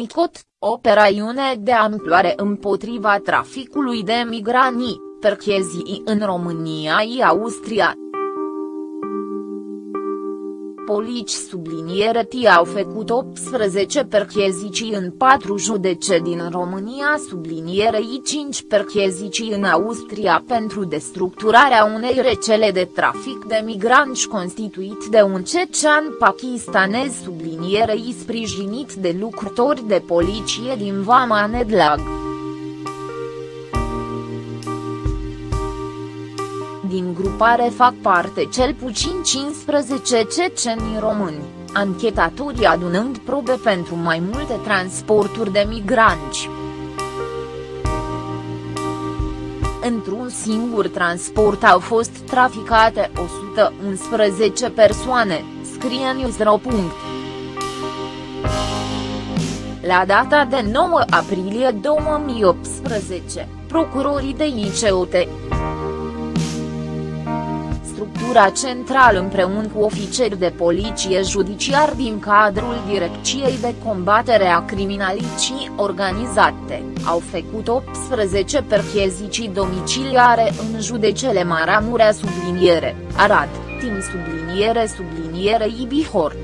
DICOT, operațiune de amploare împotriva traficului de migranți, perchezii în România și Austria. Polici subliniere T au făcut 18 perchezicii în 4 judece din România sublinierei 5 perchezicii în Austria pentru destructurarea unei rețele de trafic de migranți constituit de un cecean pakistanez sublinierei sprijinit de lucrători de poliție din Vama Nedlag. Din grupare fac parte cel puțin 15 ceceni români, anchetatorii adunând probe pentru mai multe transporturi de migranți. Într-un singur transport au fost traficate 111 persoane, scrie Newsro. La data de 9 aprilie 2018, procurorii de ICOT structura centrală împreună cu ofițeri de poliție judiciar din cadrul Direcției de Combatere a Criminalității Organizate, au făcut 18 perchezicii domiciliare în judecele Maramurea subliniere, Arad, Tim subliniere subliniere Ibihor.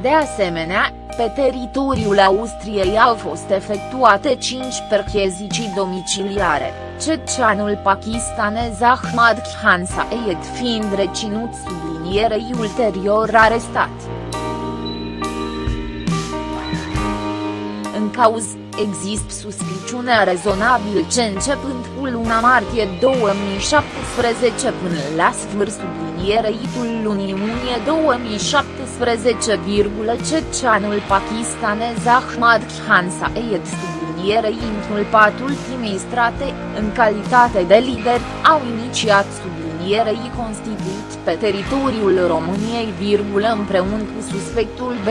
De asemenea, pe teritoriul Austriei au fost efectuate 5 perchezicii domiciliare, ceceanul pakistanez Ahmad Khan Saeed fiind reținut sublinierei ulterior arestat. În cauz, există suspiciunea rezonabil ce începând cu luna martie 2017 până la sfârșit sublinierei lunii iunie 2017, ceceanul pakistanez Ahmad Khan Saeed sublinierei inculpat ultimei strate, în calitate de lider, au inițiat sublinierei constituit pe teritoriul României, împreună cu suspectul B.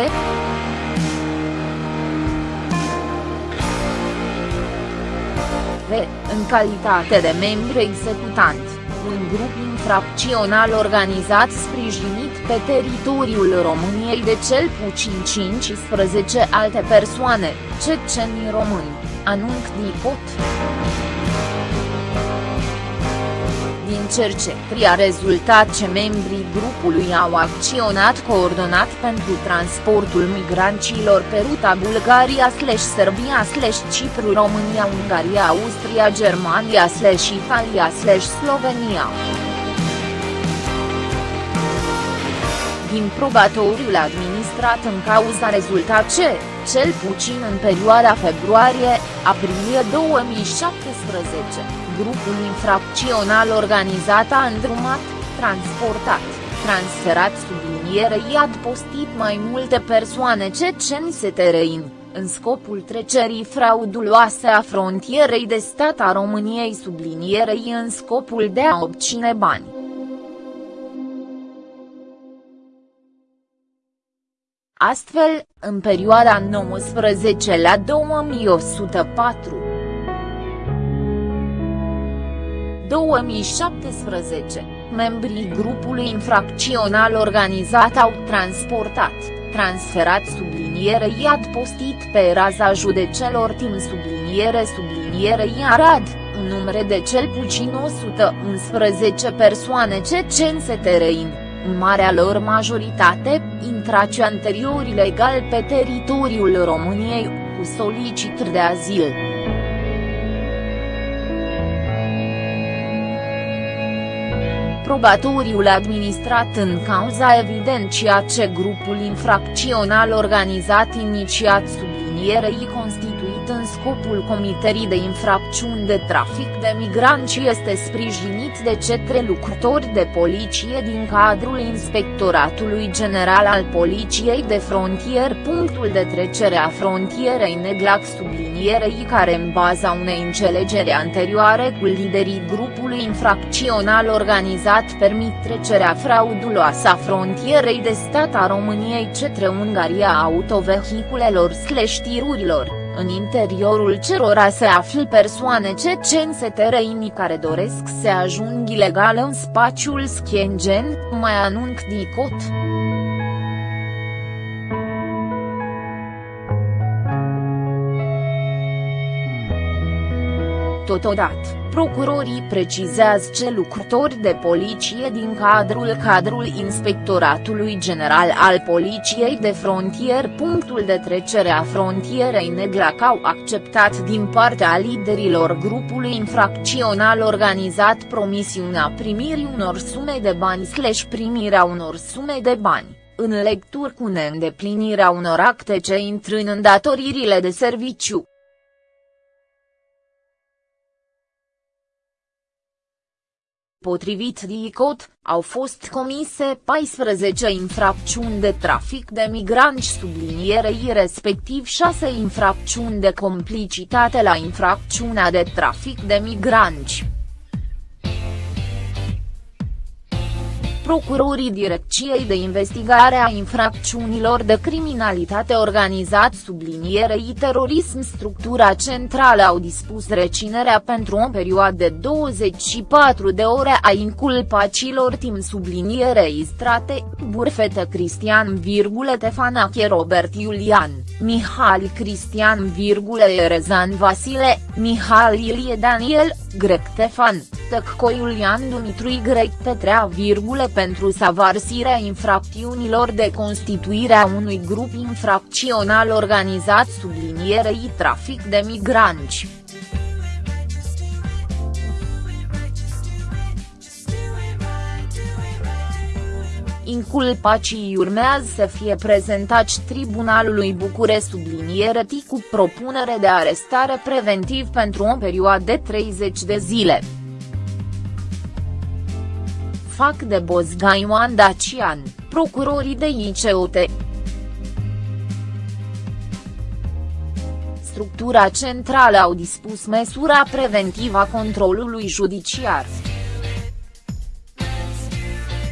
în calitate de membru executant, un grup infracțional organizat sprijinit pe teritoriul României de cel puțin 15 alte persoane, ceceni români, anunc DICOT. Din cercetări a rezultat ce membrii grupului au acționat coordonat pentru transportul migranților pe ruta Bulgaria-Serbia-Cipru Din probatoriul administrat în cauza rezultat ce, cel puțin în perioada februarie-aprilie 2017, grupul infracțional organizat a îndrumat, transportat, transferat sublinierei adpostit mai multe persoane ceceni setereini, în scopul trecerii frauduloase a frontierei de stat a României sublinierei în scopul de a obține bani. Astfel, în perioada 19 la 2104. 2017, membrii grupului infracțional organizat au transportat, transferat subliniere i adpostit pe raza judecelor timp subliniere subliniere Arad, un număr de cel puțin 111 persoane cecense terein în marea lor majoritate, intrace anterior ilegal pe teritoriul României, cu solicitări de azil. Probatoriul administrat în cauza evidenția ce grupul infracțional organizat inițiat sublinierei constituie în scopul comiterii de infracțiuni de trafic de migranți este sprijinit de cetre lucrători de poliție din cadrul Inspectoratului General al Poliției de Frontier. Punctul de trecere a frontierei Neglac sublinierei care în baza unei înțelegeri anterioare cu liderii grupului infracțional organizat permit trecerea frauduloasă a frontierei de stat a României cetre Ungaria autovehiculelor slash tirurilor în interiorul cerora se află persoane cecense tereini care doresc să ajung ilegal în spațiul Schengen, mai anunc DICOT. Totodată, procurorii precizează ce lucrători de poliție din cadrul cadrul Inspectoratului General al Poliției de Frontier. Punctul de trecere a frontierei Neglac au acceptat din partea liderilor grupului infracțional organizat promisiunea primirii unor sume de bani slash primirea unor sume de bani. În lecturi cu neîndeplinirea unor acte ce intră în îndatoririle de serviciu. Potrivit DICOT, au fost comise 14 infracțiuni de trafic de migranți sublinierei respectiv 6 infracțiuni de complicitate la infracțiunea de trafic de migranți. Procurorii Direcției de Investigare a Infracțiunilor de Criminalitate Organizat sublinierei terorism structura centrală au dispus reținerea pentru o perioadă de 24 de ore a inculpacilor timp sublinierei strate, Burfete Cristian, Tefanache Robert Iulian, Mihali Cristian, Erezan Vasile, Mihal Ilie Daniel, Grec Tefan, Tăcco Iulian Dumitru Y Petrea, pentru savarsirea infracțiunilor de constituire a unui grup infracțional organizat sublinierei trafic de migranți. Inculpacii urmează să fie prezentați Tribunalului Bucure subliniere cu propunere de arestare preventiv pentru o perioadă de 30 de zile fac de Bozga Ioan Dacian, procurorii de ICOT. Structura centrală au dispus măsura preventivă a controlului judiciar.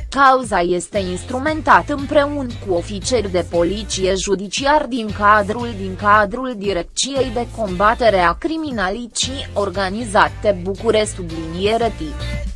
Cauza este instrumentată împreună cu ofițeri de poliție judiciar din cadrul din cadrul Direcției de Combatere a Criminalității Organizate Bucure subliniere tip.